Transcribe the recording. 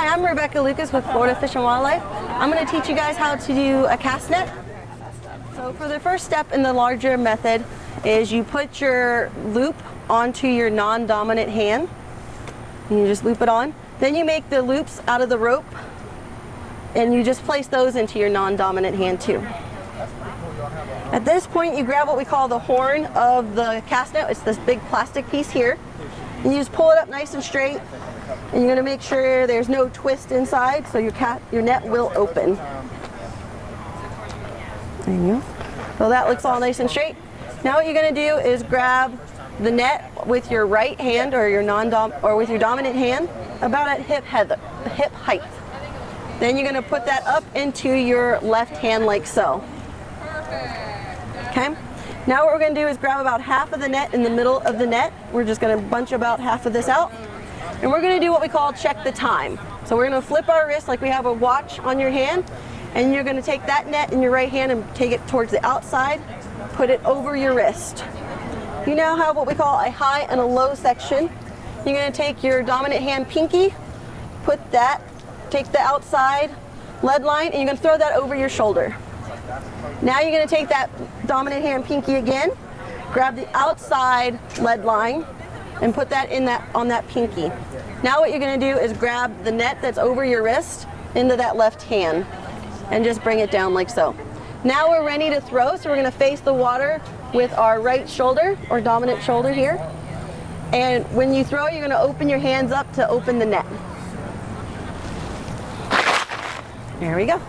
Hi, I'm Rebecca Lucas with Florida Fish and Wildlife. I'm going to teach you guys how to do a cast net. So for the first step in the larger method is you put your loop onto your non-dominant hand. And you just loop it on. Then you make the loops out of the rope and you just place those into your non-dominant hand too. At this point you grab what we call the horn of the cast net. It's this big plastic piece here. And you just pull it up nice and straight and you're going to make sure there's no twist inside so your, cat, your net will open. There you go. So that looks all nice and straight. Now what you're going to do is grab the net with your right hand or your non-dom or with your dominant hand about at hip, head, hip height. Then you're going to put that up into your left hand like so. Okay. Now what we're going to do is grab about half of the net in the middle of the net. We're just going to bunch about half of this out. And we're going to do what we call check the time. So we're going to flip our wrist like we have a watch on your hand. And you're going to take that net in your right hand and take it towards the outside. Put it over your wrist. You now have what we call a high and a low section. You're going to take your dominant hand pinky, put that, take the outside lead line, and you're going to throw that over your shoulder. Now you're going to take that dominant hand pinky again, grab the outside lead line, and put that in that on that pinky. Now what you're going to do is grab the net that's over your wrist into that left hand and just bring it down like so. Now we're ready to throw, so we're going to face the water with our right shoulder or dominant shoulder here. And when you throw, you're going to open your hands up to open the net. There we go.